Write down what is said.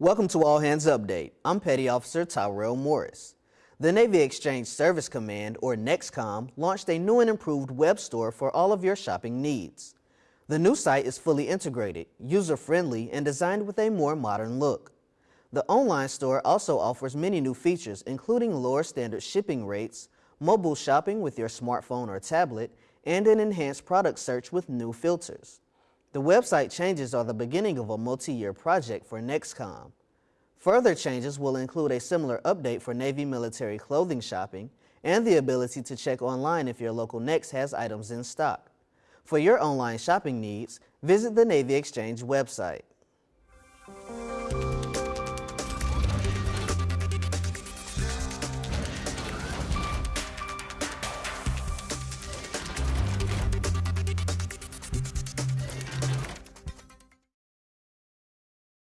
Welcome to All Hands Update. I'm Petty Officer Tyrell Morris. The Navy Exchange Service Command, or NEXCOM, launched a new and improved web store for all of your shopping needs. The new site is fully integrated, user-friendly, and designed with a more modern look. The online store also offers many new features, including lower standard shipping rates, mobile shopping with your smartphone or tablet, and an enhanced product search with new filters. The website changes are the beginning of a multi-year project for NEXCOM. Further changes will include a similar update for Navy military clothing shopping and the ability to check online if your local NEX has items in stock. For your online shopping needs, visit the Navy Exchange website.